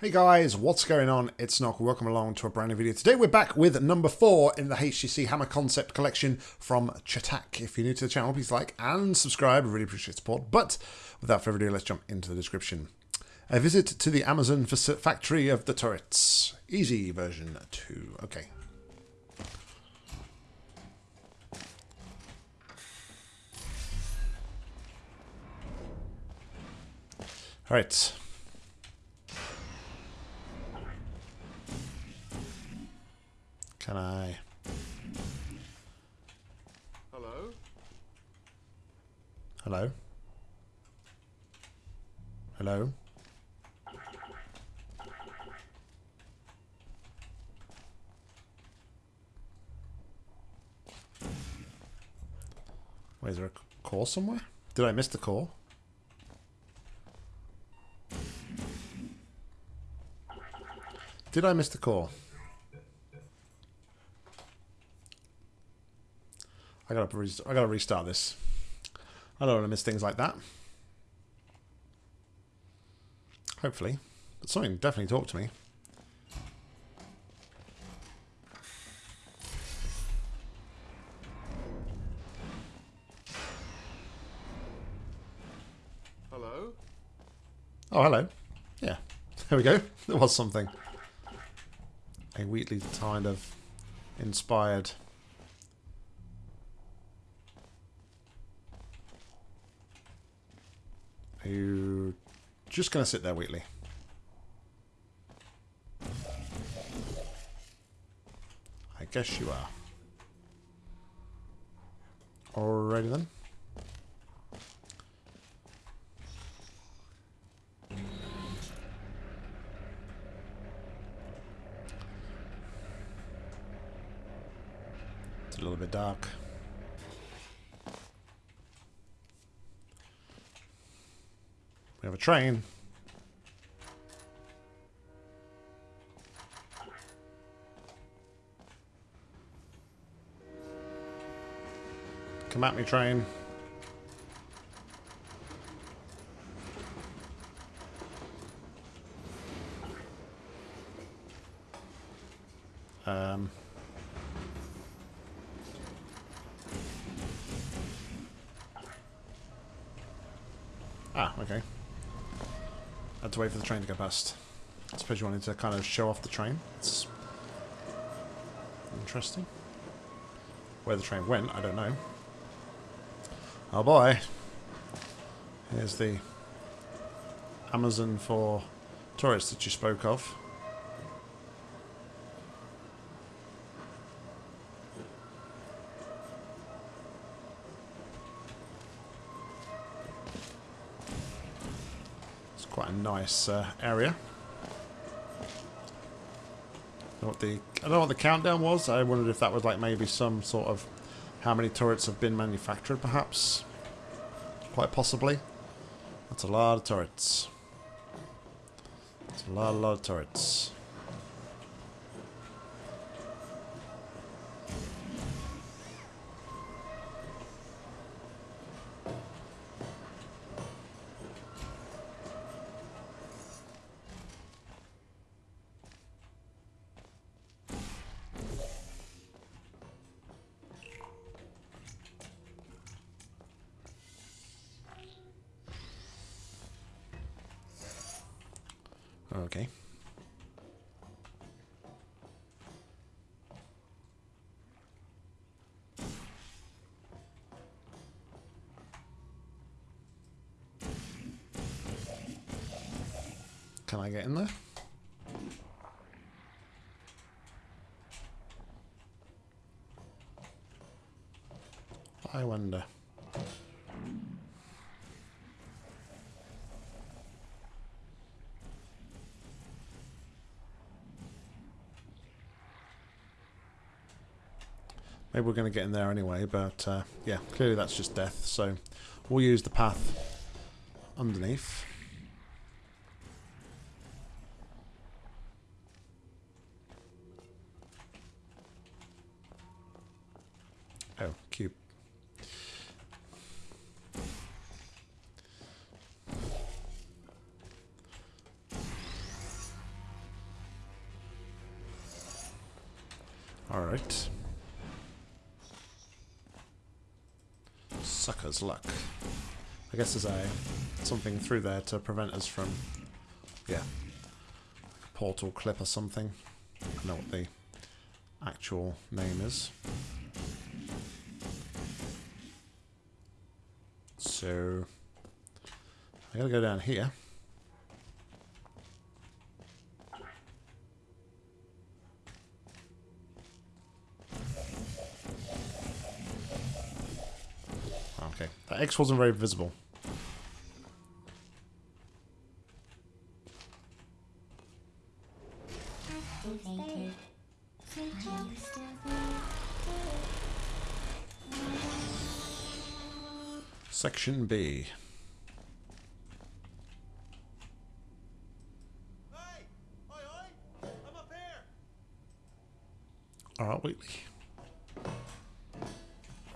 Hey guys, what's going on? It's Nock. Welcome along to a brand new video. Today we're back with number four in the HGC Hammer Concept Collection from Chatac. If you're new to the channel, please like and subscribe. Really appreciate support. But without further ado, let's jump into the description. A visit to the Amazon factory of the turrets. Easy version 2. Okay. Alright. Can I... Hello? Hello? Hello? Wait, is there a call somewhere? Did I miss the call? Did I miss the call? I gotta I gotta restart this. I don't want to miss things like that. Hopefully. But something definitely talked to me. Hello? Oh, hello. Yeah. There we go. There was something. A Wheatley kind of inspired Are you just going to sit there, Wheatley? I guess you are. Alrighty then. It's a little bit dark. We have a train. Come at me, train. Um... Ah, okay. Had to wait for the train to go past. I suppose you wanted to kind of show off the train. It's interesting. Where the train went, I don't know. Oh boy. Here's the Amazon for tourists that you spoke of. Quite a nice uh, area. what the I don't know what the countdown was. I wondered if that was like maybe some sort of how many turrets have been manufactured, perhaps. Quite possibly. That's a lot of turrets. That's a lot, a lot of turrets. Okay. Can I get in there? I wonder. Maybe we're going to get in there anyway, but uh, yeah, clearly that's just death. So we'll use the path underneath. Sucker's luck. I guess there's a something through there to prevent us from yeah. Portal clip or something. I don't know what the actual name is. So I gotta go down here. Okay, that X wasn't very visible. Section B. Hey! Oi, oi! I'm up here! Alright, Wheatley.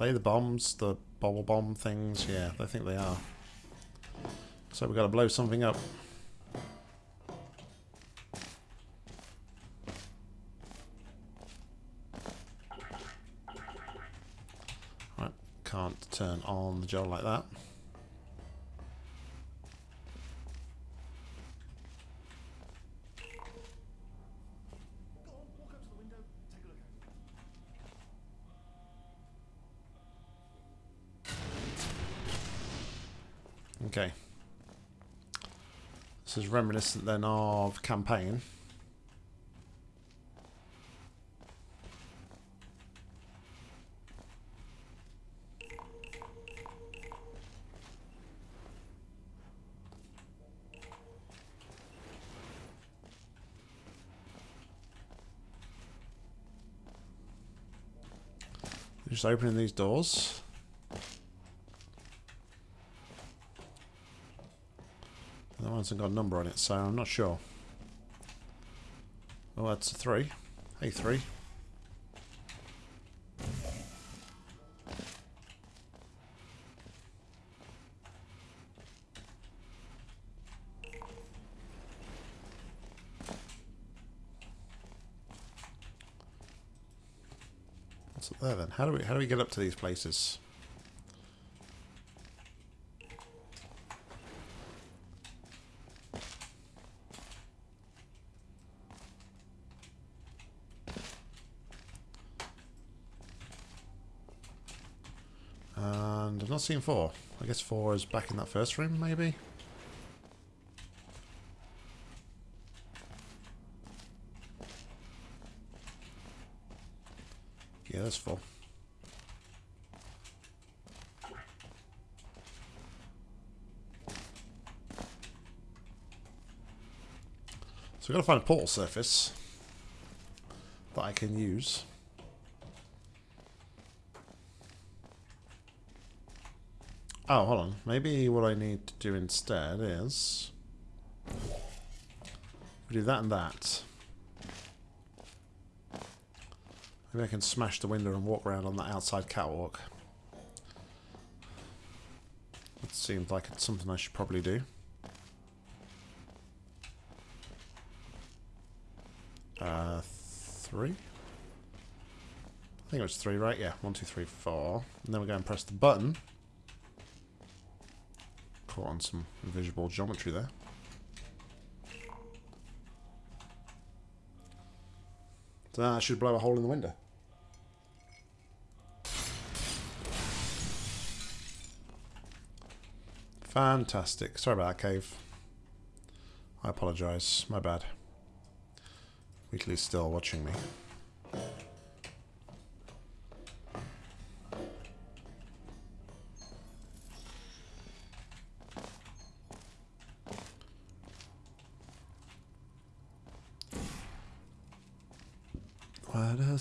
They the bombs? The bubble bomb things? Yeah, I think they are. So we've got to blow something up. Right, can't turn on the gel like that. Go on, walk up to the window, take a look out. Okay. This is reminiscent then of campaign. Just opening these doors. That one hasn't got a number on it, so I'm not sure. Oh, that's a three. Hey, three. What's up there then? How do we how do we get up to these places? And I've not seen four. I guess four is back in that first room, maybe? Yeah, that's four. So we've got to find a portal surface that I can use. Oh, hold on. Maybe what I need to do instead is... We do that and that. Maybe I can smash the window and walk around on that outside catwalk. That seems like it's something I should probably do. Uh, three? I think it was three, right? Yeah, one, two, three, four. And then we go and press the button. Caught on some invisible geometry there. So that should blow a hole in the window. Fantastic. Sorry about that, Cave. I apologise. My bad. Wheatley's still watching me.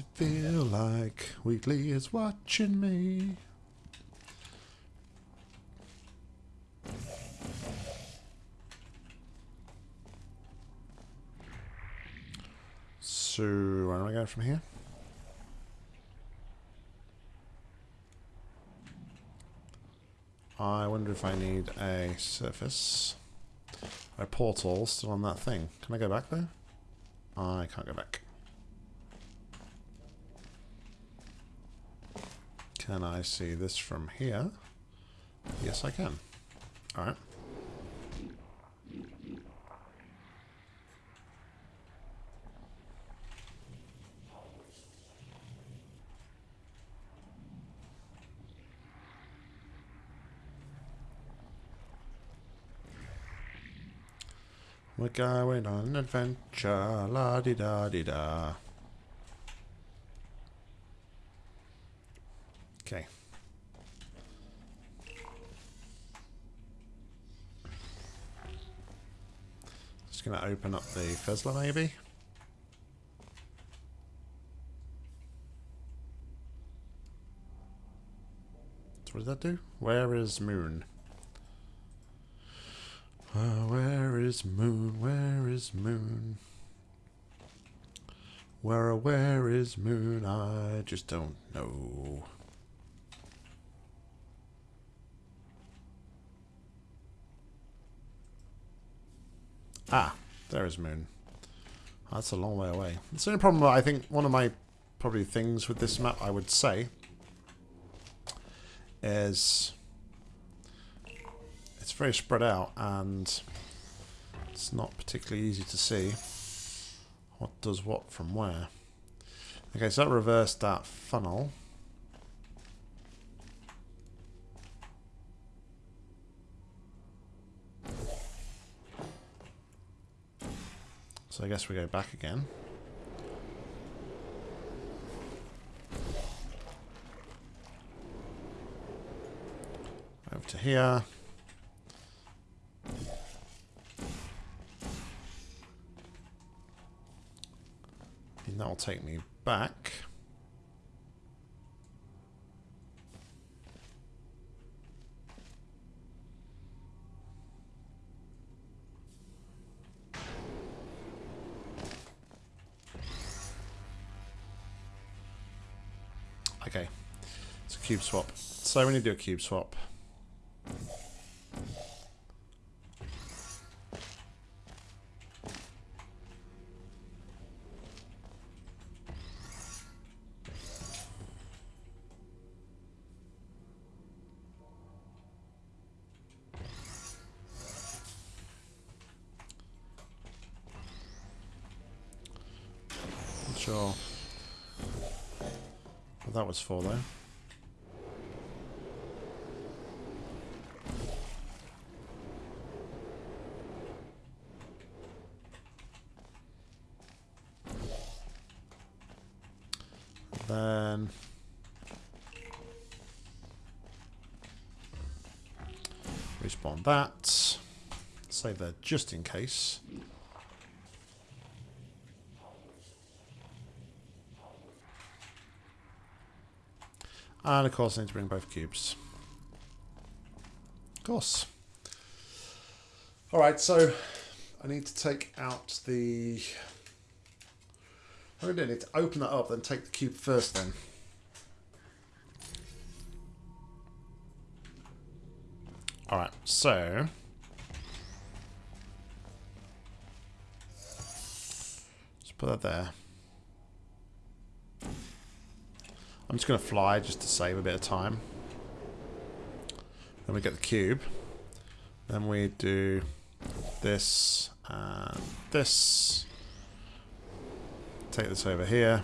It feel like Wheatley is watching me? So, where do I go from here? I wonder if I need a surface. A portal still on that thing. Can I go back there? I can't go back. Can I see this from here? Yes, I can. Alright. We're going on an adventure, la di da di da. Okay. Just gonna open up the Fizzler maybe. So what does that do? Where is Moon? Uh, where is Moon? Where is Moon? Where, where is Moon? I just don't know. Ah, there is Moon. That's a long way away. It's the only problem, I think, one of my probably things with this map, I would say, is it's very spread out and it's not particularly easy to see what does what from where. Okay, so that reversed that funnel. So I guess we go back again. Over to here. And that'll take me back. Okay, it's a cube swap. So we need to do a cube swap. Sure what that was for though. Then respawn that. Save there just in case. And of course I need to bring both cubes. Of course. Alright, so I need to take out the... I'm going to need to open that up, then take the cube first then. Alright, so... Just put that there. I'm just going to fly just to save a bit of time. Then we get the cube. Then we do this and this. Take this over here.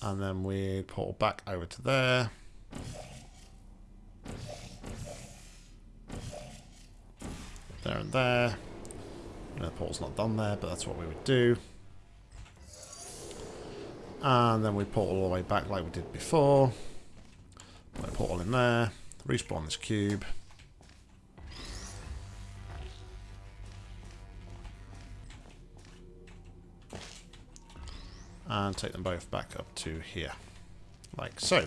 And then we portal back over to there. There and there. And the portal's not done there, but that's what we would do. And then we portal all the way back like we did before. Put a portal in there. Respawn this cube. And take them both back up to here. Like so.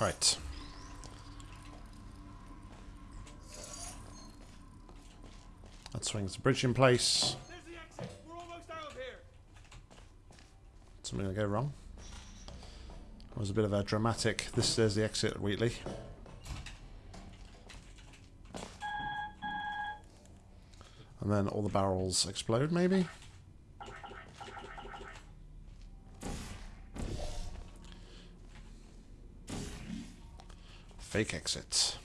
Right. That swings the bridge in place. There's the exit. We're almost out of here. Something will go wrong. was a bit of a dramatic. This is the exit at Wheatley. And then all the barrels explode, maybe? Fake exit.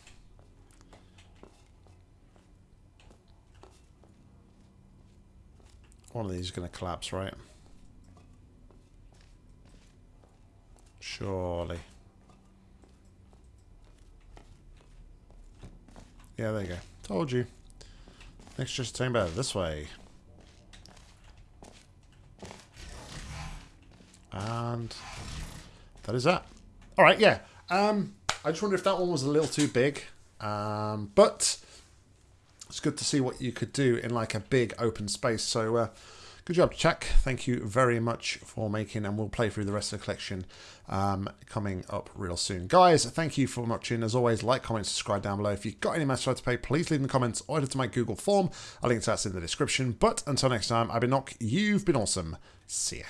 One of these is going to collapse, right? Surely. Yeah, there you go. Told you. Next just chamber this way. And that is that. Alright, yeah. Um, I just wonder if that one was a little too big. Um, but it's good to see what you could do in like a big open space. So uh, good job, Chuck. Thank you very much for making, and we'll play through the rest of the collection um, coming up real soon. Guys, thank you for watching. As always, like, comment, subscribe down below. If you've got any match to pay, please leave in the comments or head to my Google form. I'll link to that in the description. But until next time, I've been Nock. You've been awesome. See ya.